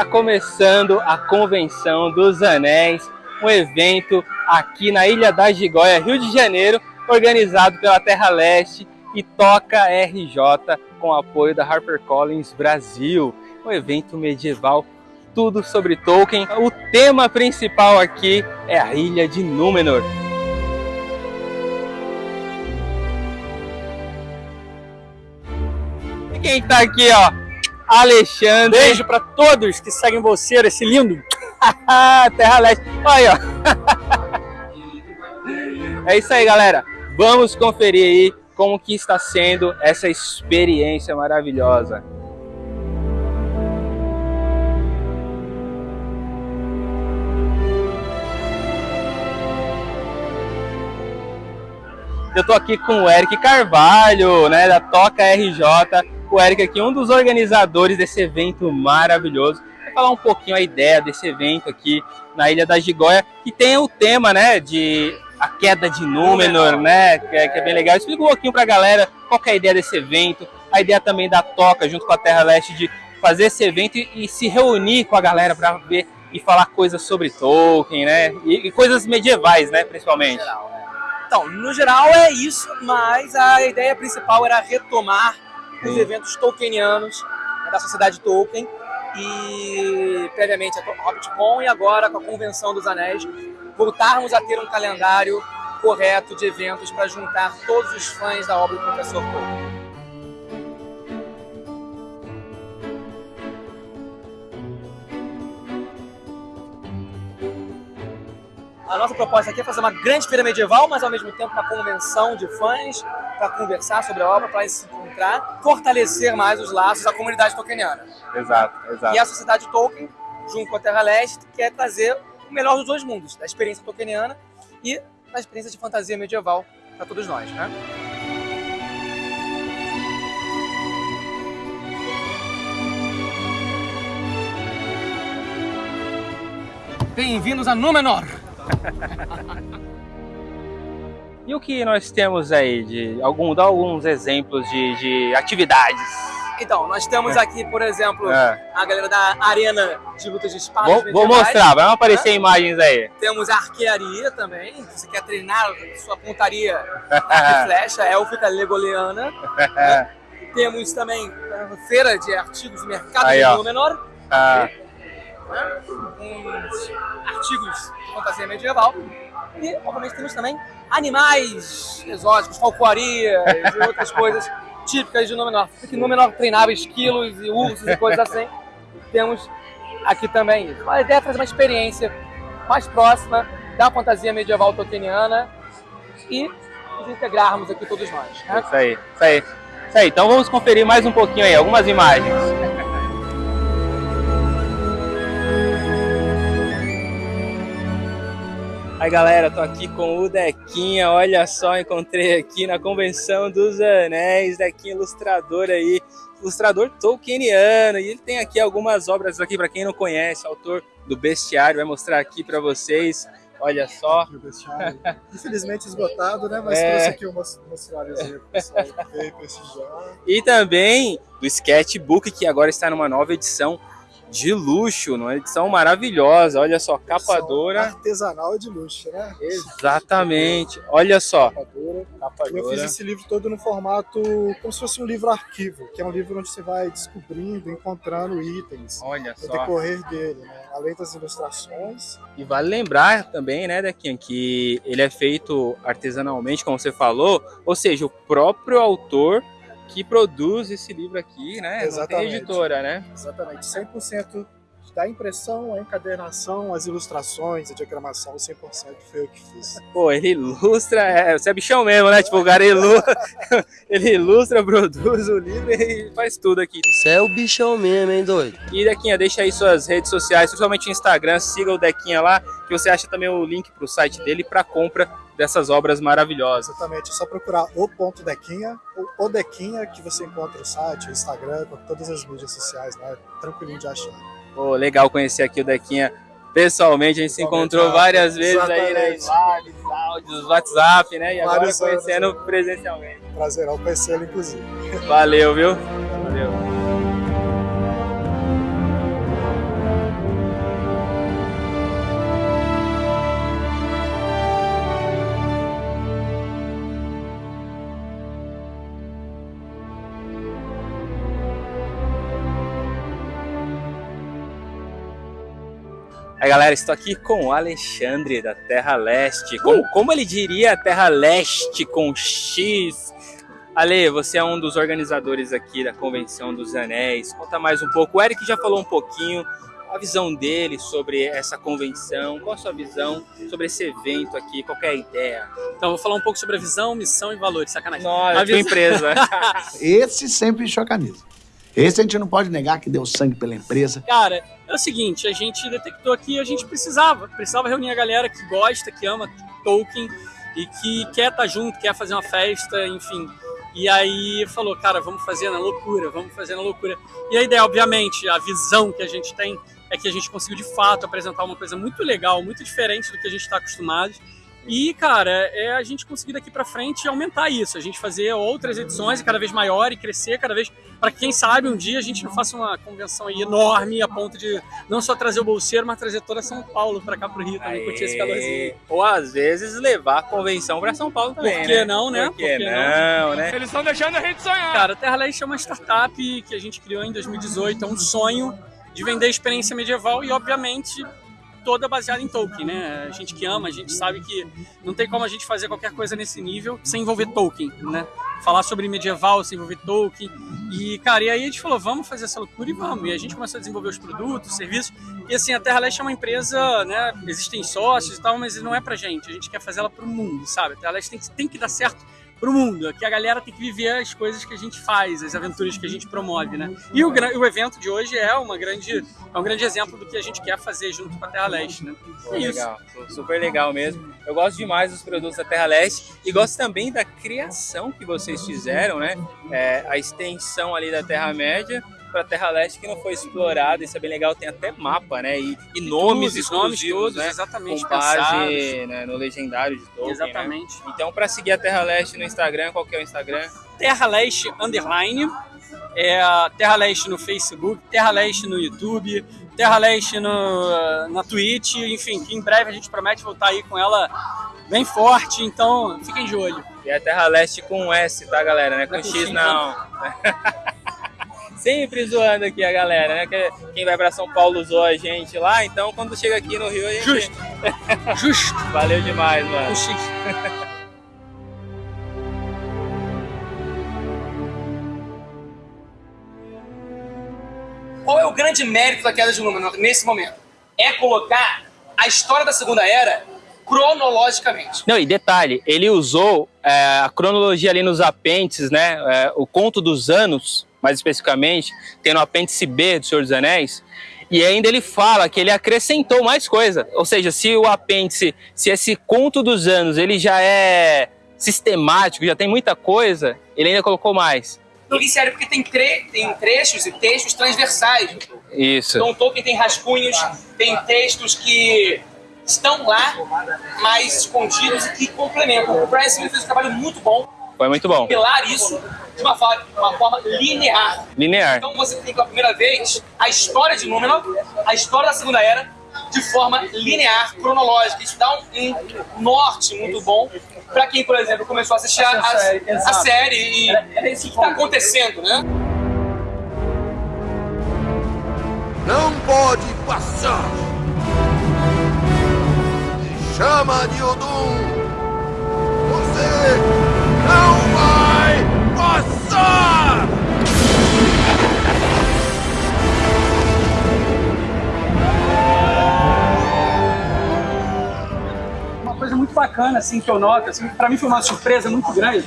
está começando a Convenção dos Anéis, um evento aqui na Ilha da Gigóia, Rio de Janeiro, organizado pela Terra Leste e Toca RJ com apoio da HarperCollins Brasil. Um evento medieval, tudo sobre Tolkien. O tema principal aqui é a Ilha de Númenor. E quem tá aqui, ó? Alexandre. Beijo para todos que seguem você, esse lindo. Terra Leste. Olha, ó. É isso aí, galera. Vamos conferir aí como que está sendo essa experiência maravilhosa. Eu tô aqui com o Eric Carvalho, né, da Toca RJ. O Eric aqui, um dos organizadores desse evento maravilhoso. Vai falar um pouquinho a ideia desse evento aqui na Ilha da Gigóia, que tem o tema, né, de a queda de Númenor, né, que é, que é bem legal. Explica um pouquinho pra galera qual é a ideia desse evento, a ideia também da Toca, junto com a Terra Leste, de fazer esse evento e, e se reunir com a galera para ver e falar coisas sobre Tolkien, né, e, e coisas medievais, né, principalmente. Né? Então, no geral é isso, mas a ideia principal era retomar os eventos tolkienianos da Sociedade Tolkien e previamente a HobbitCon e agora com a Convenção dos Anéis, voltarmos a ter um calendário correto de eventos para juntar todos os fãs da obra do professor Tolkien. A nossa proposta aqui é fazer uma grande feira medieval, mas ao mesmo tempo uma convenção de fãs para conversar sobre a obra, para encontrar, fortalecer mais os laços da comunidade tolkieniana. Exato, exato. E a Sociedade Tolkien, junto com a Terra Leste, quer trazer o melhor dos dois mundos, da experiência tolkieniana e da experiência de fantasia medieval para todos nós, né? Bem-vindos a Númenor! E o que nós temos aí de algum, dá alguns exemplos de, de atividades? Então, nós temos aqui, por exemplo, É. a galera da Arena de Lutas de Espadas Vou, vou mostrar, vai aparecer imagens aí. Temos a arquearia também, se você quer treinar sua pontaria de flecha, élfica legoleana. Temos também a feira de artigos do mercado Aí, de ó. Númenor, Ah, né? artigos de fantasia medieval. E, obviamente, temos também animais exóticos, falcoarias e outras coisas típicas de Númenor. Porque Númenor treinava esquilos e ursos e coisas assim. Temos aqui também isso. A ideia é fazer uma experiência mais próxima da fantasia medieval tolkieniana e nos integrarmos aqui todos nós. né? isso aí, isso aí. Isso aí, então vamos conferir mais um pouquinho aí, algumas imagens. Aí galera, tô aqui com o Dequinha, olha só, encontrei aqui na Convenção dos Anéis, Dequinha ilustrador aí, ilustrador tolkieniano, e ele tem aqui algumas obras aqui, para quem não conhece, autor do Bestiário, vai mostrar aqui para vocês, olha só. Infelizmente esgotado, né? Mas É. trouxe aqui um mos- mostruáriozinho pro pessoal prestigiar. E também do Sketchbook, que agora está numa nova edição de luxo, numa edição maravilhosa. Olha só, capa dura. Artesanal de luxo, né? Exatamente. Olha só. Capa dura. Capa Eu fiz esse livro todo no formato como se fosse um livro arquivo, que é um livro onde você vai descobrindo, encontrando itens Olha só. decorrer dele, né? Além das ilustrações. E vale lembrar também, né, Dequinha, que ele é feito artesanalmente, como você falou, ou seja, o próprio autor que produz esse livro aqui, né? Não tem Exatamente. editora, né? Exatamente. 100% da impressão, a encadernação, as ilustrações, a diagramação, 100% foi eu que fiz. Pô, ele ilustra, é, você é bichão mesmo, né? Tipo, o cara ilustra, ele ilustra, produz o livro e faz tudo aqui. Você é o bichão mesmo, hein, doido? E Dequinha, deixa aí suas redes sociais, principalmente o Instagram, siga o Dequinha lá, que você acha também o link para o site dele para compra dessas obras maravilhosas. Exatamente, é só procurar o ponto Dequinha, o Dequinha, que você encontra o site, o Instagram, com todas as mídias sociais, né? Tranquilinho de achar. Pô, legal conhecer aqui o Dequinha pessoalmente, a gente se encontrou várias vezes aí, né? exatamente. Lives, áudios, WhatsApp, né? E agora Vários anos, conhecendo presencialmente. Prazerão conhecê-lo, inclusive. Valeu, viu? Aí galera, estou aqui com o Alexandre da Terra Leste. Como, como ele diria Terra Leste com X? Ale, você é um dos organizadores aqui da Convenção dos Anéis. Conta mais um pouco. O Eric já falou um pouquinho a visão dele sobre essa convenção. Qual a sua visão sobre esse evento aqui? Qual é a ideia? Então, vou falar um pouco sobre a visão, missão e valores. Sacanagem. Nossa, a tua empresa. Esse sempre encheu a camisa. Esse a gente não pode negar que deu sangue pela empresa. Cara, é o seguinte, a gente detectou que a gente precisava, precisava reunir a galera que gosta, que ama Tolkien e que quer estar junto, quer fazer uma festa, enfim. E aí falou, cara, vamos fazer na loucura, vamos fazer na loucura. E a ideia, obviamente, a visão que a gente tem é que a gente conseguiu de fato apresentar uma coisa muito legal, muito diferente do que a gente está acostumado e, cara, é a gente conseguir daqui para frente aumentar isso, a gente fazer outras edições cada vez maior e crescer cada vez, para quem sabe um dia a gente não faça uma convenção aí enorme a ponto de não só trazer o bolseiro, mas trazer toda São Paulo para cá pro Rio também, curtir esse calorzinho. Ou às vezes levar a convenção para São Paulo também, Por que né? não, né? Por que, não, não, né? Eles estão deixando a gente sonhar. Cara, a Terra Leste é uma startup que a gente criou em 2018, é um sonho de vender experiência medieval e, obviamente, toda baseada em Tolkien, né? A gente que ama, a gente sabe que não tem como a gente fazer qualquer coisa nesse nível sem envolver Tolkien, né? Falar sobre medieval sem envolver Tolkien. E, cara, e aí a gente falou, vamos fazer essa loucura e vamos. E a gente começou a desenvolver os produtos, os serviços. E assim, a Terra Leste é uma empresa, né? Existem sócios e tal, mas não é pra gente. A gente quer fazer ela pro mundo, sabe? A Terra Leste tem que, tem que dar certo pro mundo, que a galera tem que viver as coisas que a gente faz, as aventuras que a gente promove, né? E o, o evento de hoje é uma grande é um grande exemplo do que a gente quer fazer junto com a Terra Leste, né? É legal, super legal mesmo. Eu gosto demais dos produtos da Terra Leste e gosto também da criação que vocês fizeram, né? É, a extensão ali da Terra Para Terra Leste que não foi explorada, isso é bem legal, tem até mapa, né? E, e nomes Tudo, exclusivos, nomes todos, né? exatamente Com base né, no legendário de Tolkien, né? Exatamente. Então, para seguir a Terra Leste no Instagram, qual que é o Instagram? Terra Leste Underline, é a Terra Leste no Facebook, Terra Leste no YouTube, Terra Leste no, na Twitch, enfim, que em breve a gente promete voltar aí com ela bem forte, então fiquem de olho. E a Terra Leste com S, tá, galera? Né? Com Não é com X X, não. Sempre zoando aqui a galera, né? Que Quem vai para São Paulo zoa a gente lá, então quando chega aqui no Rio a gente... Justo. Justo. Valeu demais, mano. X. Qual é o grande mérito da queda de Númenor nesse momento? É colocar a história da Segunda Era cronologicamente. Não, e detalhe, ele usou é, a cronologia ali nos apêndices, né? é, o conto dos anos, mais especificamente, tem no apêndice B do Senhor dos Anéis, e ainda ele fala que ele acrescentou mais coisa. Ou seja, se o apêndice, se esse conto dos anos, ele já é sistemático, já tem muita coisa, ele ainda colocou mais. E sério, porque tem, tre tem trechos e textos transversais. Isso. Então Tolkien tem rascunhos, tem textos que estão lá, mas escondidos e que complementam. O Brian Smith fez um trabalho muito bom, Foi muito bom. pilar isso de uma forma, uma forma linear. Linear. Então você tem pela primeira vez a história de Númenor, a história da Segunda Era, de forma linear, cronológica. Isso dá um, um norte muito bom para quem, por exemplo, começou a assistir a, a- a série e o que está acontecendo, né? não pode passar. Se chama de Odum. Você bacana, assim, que eu noto, assim, pra mim foi uma surpresa muito grande,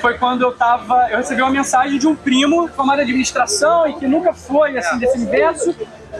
foi quando eu tava, eu recebi uma mensagem de um primo formado em administração e que nunca foi, assim, desse universo,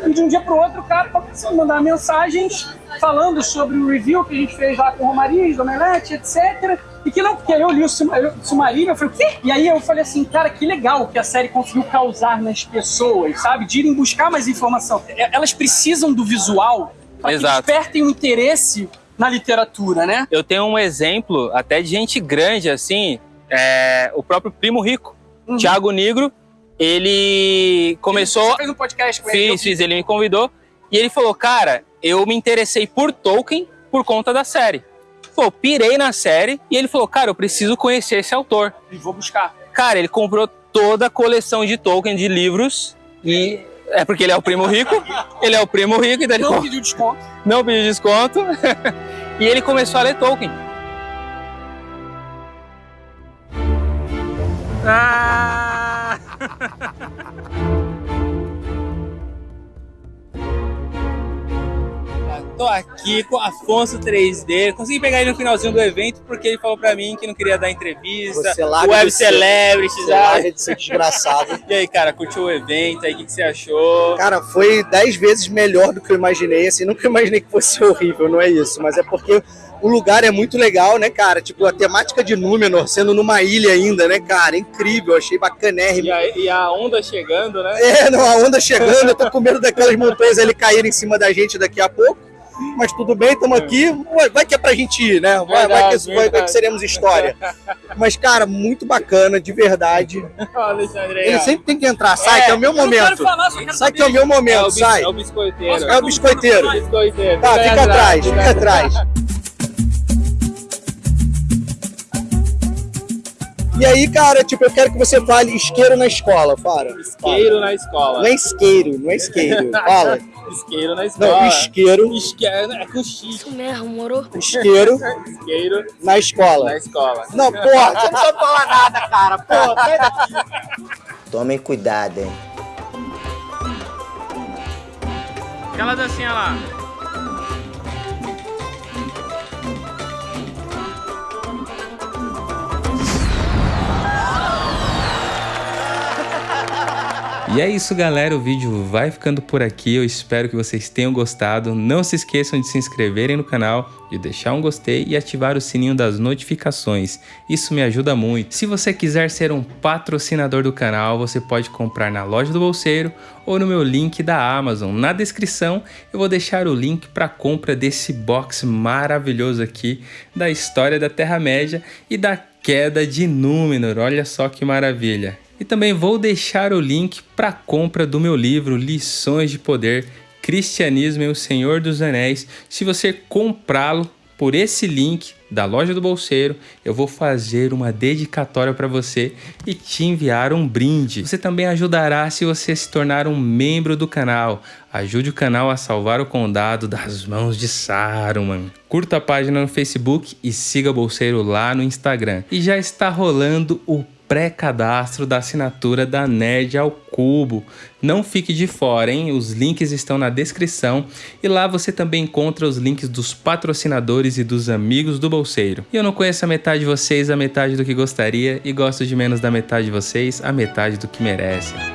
e de um dia pro outro o cara começou a mandar mensagens falando sobre o review que a gente fez lá com o Romariz, do Omelete, etc., e que não, porque eu li o Suma- eu- falei, o quê? E aí eu falei assim, cara, que legal que a série conseguiu causar nas pessoas, sabe? De irem buscar mais informação. Elas precisam do visual para que despertem o interesse na literatura, né? Eu tenho um exemplo até de gente grande, assim, é, o próprio Primo Rico, Uhum. Thiago Negro, ele começou... Você fez um podcast com ele. Fiz, fiz, ele me convidou e ele falou, cara, eu me interessei por Tolkien por conta da série. Pô, pirei na série e ele falou, cara, eu preciso conhecer esse autor. E vou buscar. Cara, ele comprou toda a coleção de Tolkien de livros e É porque ele é o primo rico, ele é o primo rico, então ele Não pediu desconto. não pediu desconto. e ele começou a ler Tolkien. Ah! Tô aqui com o Afonso 3D. Consegui pegar ele no finalzinho do evento porque ele falou pra mim que não queria dar entrevista. Você larga Web Você já. larga de ser desgraçado. E aí, cara, curtiu o evento? Aí, o que, que você achou? Cara, foi dez vezes melhor do que eu imaginei. Assim, nunca imaginei que fosse horrível, não é isso. Mas é porque o lugar é muito legal, né, cara? Tipo, a temática de Númenor sendo numa ilha ainda, né, cara? Incrível, achei bacanérrimo. E a, e a onda chegando, né? É, não, a onda chegando, eu tô com medo daquelas montanhas ali caírem em cima da gente daqui a pouco. Mas tudo bem, estamos aqui. Vai- que é pra gente ir, né? Vai, vai, que, Verdade, vai- vai verdade. que seremos história. Mas, cara, muito bacana, de verdade. Alexandre Ele sempre tem que entrar, sai, É, que é o meu quero momento. falar, Sai que é o meu É o, momento, bis- sai. é o biscoiteiro. É o biscoiteiro. biscoiteiro. Tá, fica atrás, fica atrás. E aí, cara, tipo, eu quero que você fale isqueiro na escola, fala. Isqueiro na escola. Não é isqueiro, não é isqueiro. Fala. Isqueiro na escola. Não, isqueiro, Isqueiro é com X. Isso mesmo, moro? isqueiro Isqueiro na escola. na escola. Não, porra, você não sabe falar nada, cara. Porra, sai daqui. Tomem cuidado, hein? Aquela dancinha lá. E é isso, galera. O vídeo vai ficando por aqui. Eu espero que vocês tenham gostado. Não se esqueçam de se inscreverem no canal, de deixar um gostei e ativar o sininho das notificações. Isso me ajuda muito. Se você quiser ser um patrocinador do canal, você pode comprar na loja do Bolseiro ou no meu link da Amazon. Na descrição eu vou deixar o link para compra desse box maravilhoso aqui da história da Terra-média e da queda de Númenor. Olha só que maravilha. E também vou deixar o link para compra do meu livro Lições de Poder, Cristianismo e o Senhor dos Anéis. Se você comprá-lo por esse link da loja do bolseiro, eu vou fazer uma dedicatória para você e te enviar um brinde. Você também ajudará se você se tornar um membro do canal. Ajude o canal a salvar o condado das mãos de Saruman. Curta a página no Facebook e siga o bolseiro lá no Instagram. E já está rolando o pré-cadastro da assinatura da Nerd ao Cubo. Não fique de fora, hein? Os links estão na descrição e lá você também encontra os links dos patrocinadores e dos amigos do bolseiro. E eu não conheço a metade de vocês, a metade do que gostaria, e gosto de menos da metade de vocês, a metade do que merecem.